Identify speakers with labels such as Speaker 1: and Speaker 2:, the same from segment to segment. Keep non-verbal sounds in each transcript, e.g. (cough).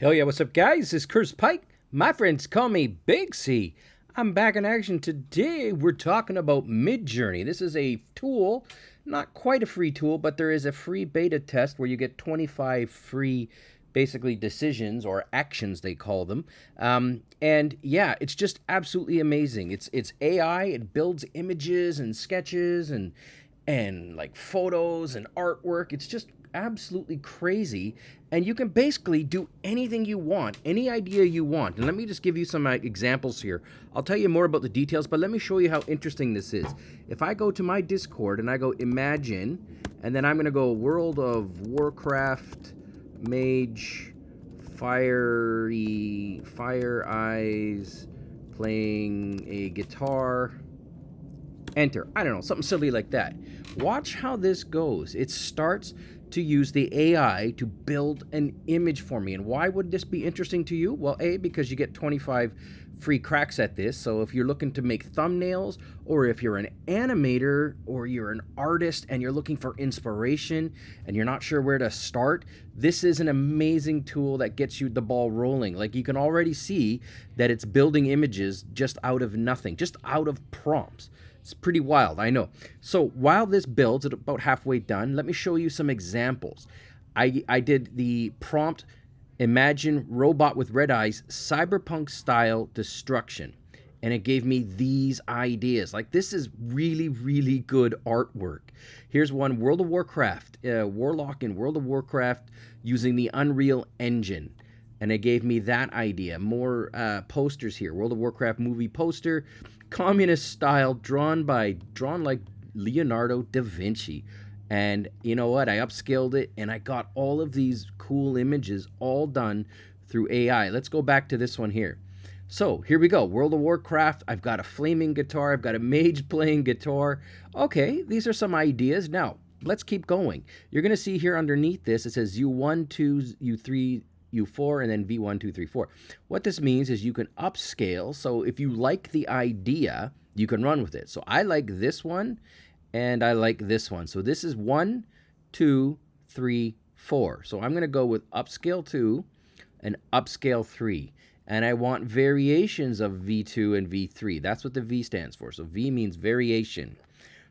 Speaker 1: Hell yeah, what's up, guys? It's Curtis Pike. My friends call me Big C. I'm back in action today. We're talking about Midjourney. This is a tool, not quite a free tool, but there is a free beta test where you get 25 free basically decisions or actions they call them um, and yeah it's just absolutely amazing it's it's ai it builds images and sketches and and like photos and artwork it's just absolutely crazy and you can basically do anything you want any idea you want. And let me just give you some uh, examples here. I'll tell you more about the details but let me show you how interesting this is. If i go to my discord and i go imagine and then i'm going to go world of warcraft mage fiery fire eyes playing a guitar. Enter. I don't know something silly like that. Watch how this goes. It starts to use the AI to build an image for me. And why would this be interesting to you? Well, A, because you get 25 free cracks at this. So if you're looking to make thumbnails, or if you're an animator, or you're an artist and you're looking for inspiration and you're not sure where to start, this is an amazing tool that gets you the ball rolling. Like you can already see that it's building images just out of nothing, just out of prompts. It's pretty wild, I know. So while this builds, at about halfway done, let me show you some examples. I, I did the prompt, imagine robot with red eyes, cyberpunk style destruction. And it gave me these ideas. Like this is really, really good artwork. Here's one, World of Warcraft, uh, Warlock in World of Warcraft using the Unreal Engine and it gave me that idea. More uh, posters here. World of Warcraft movie poster, communist style, drawn by drawn like Leonardo da Vinci. And you know what? I upscaled it, and I got all of these cool images all done through AI. Let's go back to this one here. So here we go. World of Warcraft. I've got a flaming guitar. I've got a mage playing guitar. Okay, these are some ideas. Now let's keep going. You're going to see here underneath this, it says U1, 2, U3, U4 and then V1, 2, 3, 4. What this means is you can upscale. So if you like the idea, you can run with it. So I like this one and I like this one. So this is 1, 2, 3, 4. So I'm going to go with upscale 2 and upscale 3. And I want variations of V2 and V3. That's what the V stands for. So V means variation.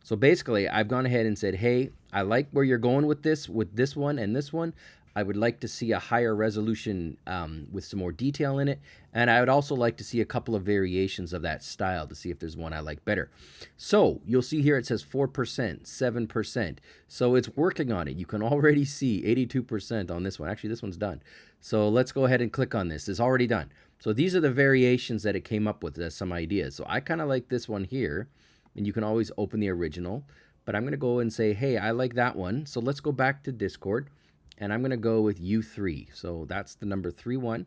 Speaker 1: So basically, I've gone ahead and said, hey, I like where you're going with this, with this one and this one. I would like to see a higher resolution um, with some more detail in it. And I would also like to see a couple of variations of that style to see if there's one I like better. So you'll see here it says 4%, 7%. So it's working on it. You can already see 82% on this one. Actually, this one's done. So let's go ahead and click on this. It's already done. So these are the variations that it came up with as some ideas. So I kind of like this one here. And you can always open the original. But I'm going to go and say, hey, I like that one. So let's go back to Discord and I'm going to go with U3. So that's the number 3 1.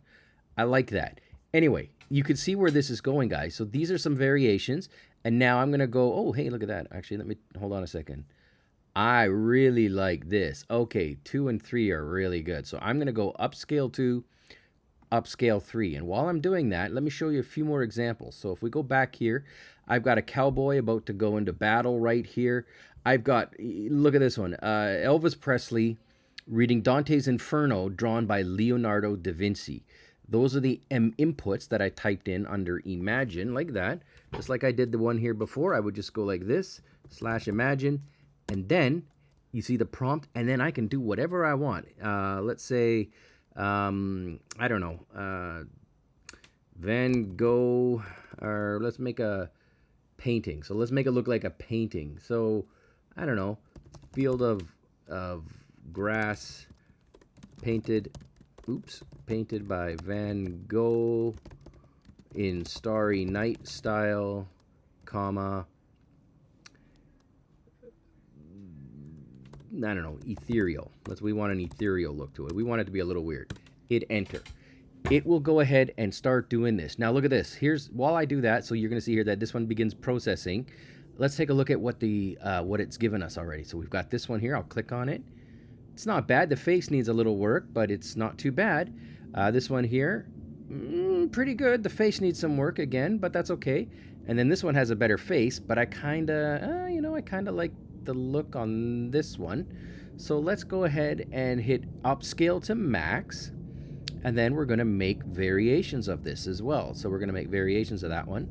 Speaker 1: I like that. Anyway, you can see where this is going, guys. So these are some variations. And now I'm going to go, oh, hey, look at that. Actually, let me, hold on a second. I really like this. Okay, 2 and 3 are really good. So I'm going to go upscale 2, upscale 3. And while I'm doing that, let me show you a few more examples. So if we go back here, I've got a cowboy about to go into battle right here. I've got, look at this one, uh, Elvis Presley reading Dante's Inferno drawn by Leonardo da Vinci. Those are the M inputs that I typed in under Imagine, like that. Just like I did the one here before, I would just go like this, slash Imagine, and then you see the prompt, and then I can do whatever I want. Uh, let's say, um, I don't know, uh, Van Gogh, or let's make a painting. So let's make it look like a painting. So, I don't know, field of, of grass painted oops painted by Van Gogh in starry night style comma I don't know ethereal. Let's we want an ethereal look to it. We want it to be a little weird. Hit enter. It will go ahead and start doing this. Now look at this. Here's while I do that so you're gonna see here that this one begins processing let's take a look at what the uh, what it's given us already. So we've got this one here. I'll click on it it's not bad. The face needs a little work, but it's not too bad. Uh, this one here, mm, pretty good. The face needs some work again, but that's okay. And then this one has a better face, but I kind of, uh, you know, I kind of like the look on this one. So let's go ahead and hit upscale to max. And then we're going to make variations of this as well. So we're going to make variations of that one.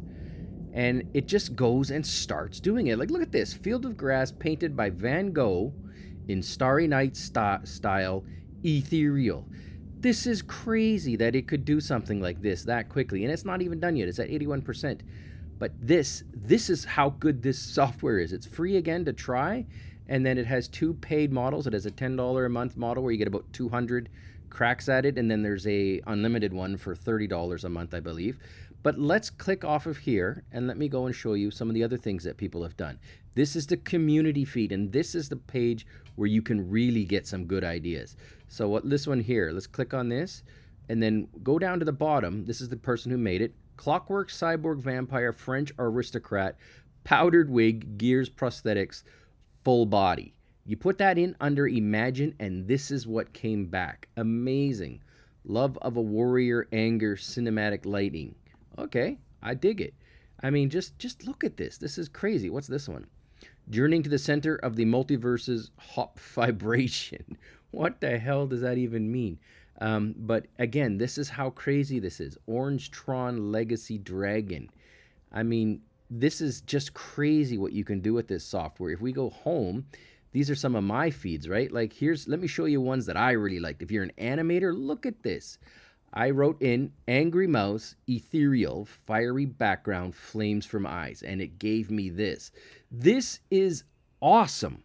Speaker 1: And it just goes and starts doing it. Like, look at this. Field of Grass painted by Van Gogh in Starry Night st style, ethereal. This is crazy that it could do something like this that quickly. And it's not even done yet. It's at 81%. But this, this is how good this software is. It's free again to try. And then it has two paid models. It has a $10 a month model where you get about 200 cracks at it. And then there's a unlimited one for $30 a month, I believe. But let's click off of here and let me go and show you some of the other things that people have done. This is the community feed and this is the page where you can really get some good ideas. So what this one here, let's click on this and then go down to the bottom. This is the person who made it. Clockwork Cyborg Vampire French Aristocrat Powdered Wig Gears Prosthetics Full Body. You put that in under Imagine and this is what came back. Amazing. Love of a Warrior Anger Cinematic Lighting. Okay, I dig it. I mean, just just look at this. This is crazy. What's this one? Journeying to the center of the multiverse's hop (laughs) vibration. What the hell does that even mean? Um, but again, this is how crazy this is. Orange Tron Legacy Dragon. I mean, this is just crazy what you can do with this software. If we go home, these are some of my feeds, right? Like here's, let me show you ones that I really liked. If you're an animator, look at this. I wrote in Angry Mouse, ethereal, fiery background, flames from eyes, and it gave me this. This is awesome.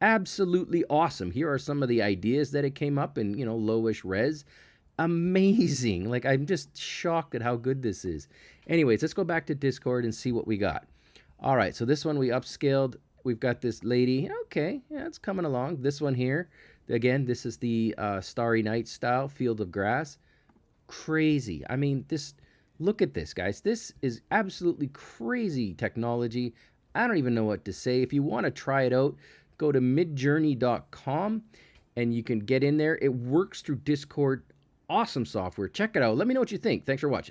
Speaker 1: Absolutely awesome. Here are some of the ideas that it came up in, you know, lowish res. Amazing. Like, I'm just shocked at how good this is. Anyways, let's go back to Discord and see what we got. All right, so this one we upscaled. We've got this lady. Okay, yeah, it's coming along. This one here, again, this is the uh, Starry Night style, Field of Grass crazy. I mean, this look at this, guys. This is absolutely crazy technology. I don't even know what to say. If you want to try it out, go to midjourney.com and you can get in there. It works through Discord. Awesome software. Check it out. Let me know what you think. Thanks for watching.